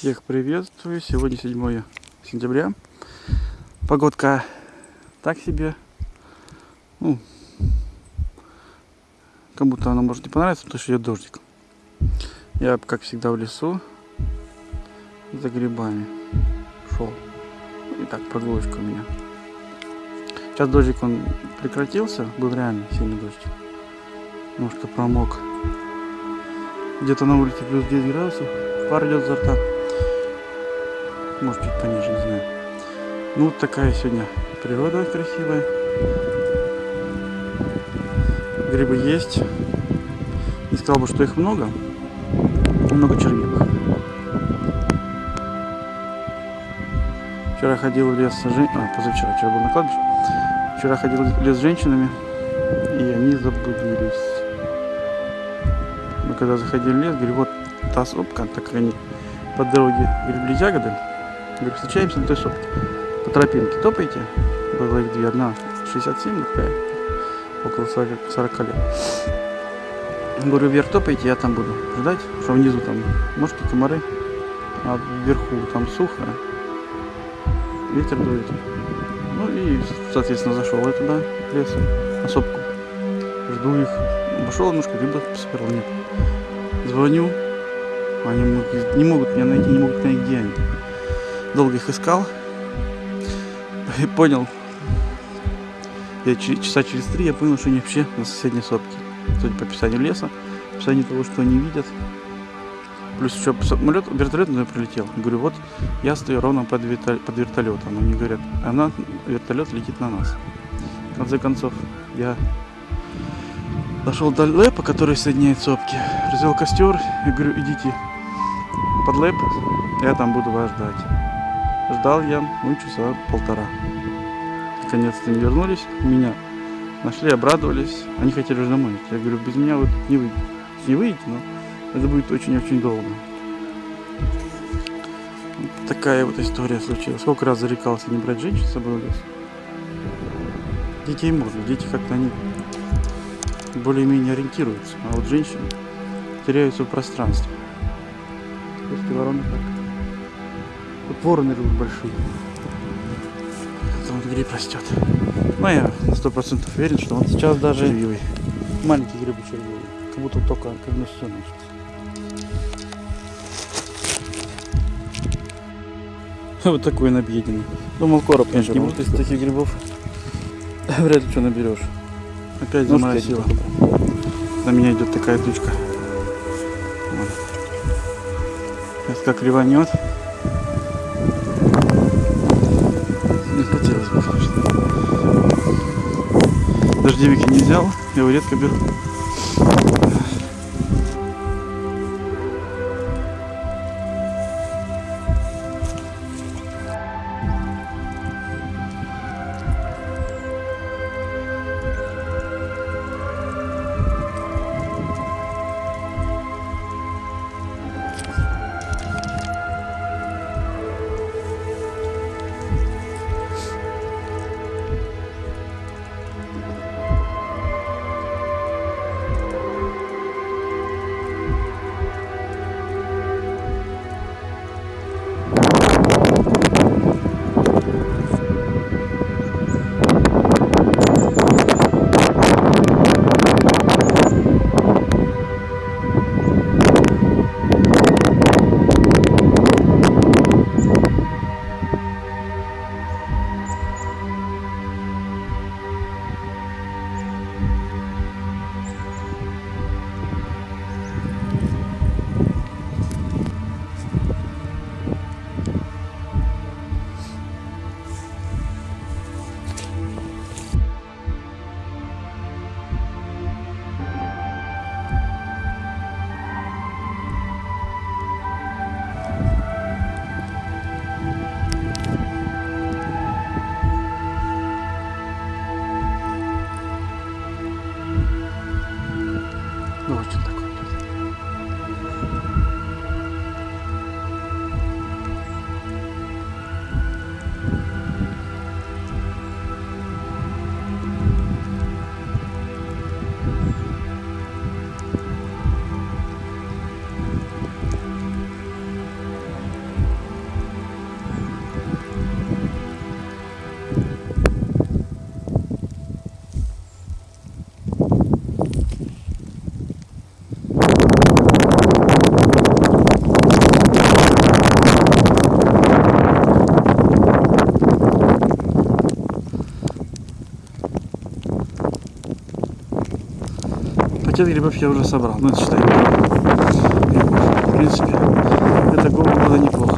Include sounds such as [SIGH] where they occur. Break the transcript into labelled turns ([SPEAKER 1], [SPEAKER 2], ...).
[SPEAKER 1] Всех приветствую. Сегодня 7 сентября. Погодка так себе. Ну, кому-то она может не понравиться, потому что идет дождик. Я, как всегда, в лесу за грибами шел. И так, прогулочка у меня. Сейчас дождик он прекратился, был реально сильный дождь. Немножко промок. Где-то на улице плюс 9 градусов. Пар идет за рта. Может чуть пониже, не знаю. Ну вот такая сегодня природа красивая. Грибы есть. Не сказал бы, что их много. Много чернилых. Вчера ходил в лес с жен... а, позавчера, вчера был на кладбище. Вчера ходил в лес с женщинами, и они заблудились. Мы когда заходили в лес, говорю, вот та сопка, так они по дороге гребли ягоды, говорю, встречаемся на той сопке. По тропинке топайте, было их две, одна 67, другая около 40, 40 лет. Говорю, вверх топайте, я там буду ждать, что внизу там мошки, комары, а вверху там сухо, ветер дует. Ну и, соответственно, зашел я туда, в лес, на сопку. Жду их. Обошел немножко, гриба посмотрел, нет. Звоню, они не могут меня найти, не могут понять, где они. Долго их искал. И понял, я часа через три я понял, что они вообще на соседней сопке. Судя по описанию леса, описанию того, что они видят. Плюс еще самолет, вертолет на прилетел. Говорю, вот я стою ровно под, вертолет, под вертолетом. Они говорят, она, вертолет летит на нас. В конце концов, я дошел до лэпа, который соединяет сопки. Развел костер и говорю, идите под лэп, я там буду вас ждать. Ждал я, ну, часа полтора. Наконец-то они вернулись, меня нашли, обрадовались. Они хотели уже домой. Я говорю, без меня вы не выйдете. Не выйдете, но это будет очень-очень долго. Такая вот история случилась. Сколько раз зарекался не брать женщин с собой в лес. Детей можно, дети как-то они более-менее ориентируются. А вот женщины теряются в пространстве. Если вороны так. Вот вороны живут большие. Там вот гриб растет. Но я на сто процентов уверен, что он сейчас даже червивый. Маленький грибы червивый. Как будто только как на все начался. Вот такой он объеденный. Думал, короб, конечно, не будет из таких грибов. [LAUGHS] Вряд ли что наберешь. Опять заморозило. На меня идет такая тучка. Вот. Сейчас как реванет. Не хотелось бы, конечно. Дождевик я не взял, я его редко беру. Господи. Пакет грибов я уже собрал. Ну, это считай. В принципе, для такого было неплохо.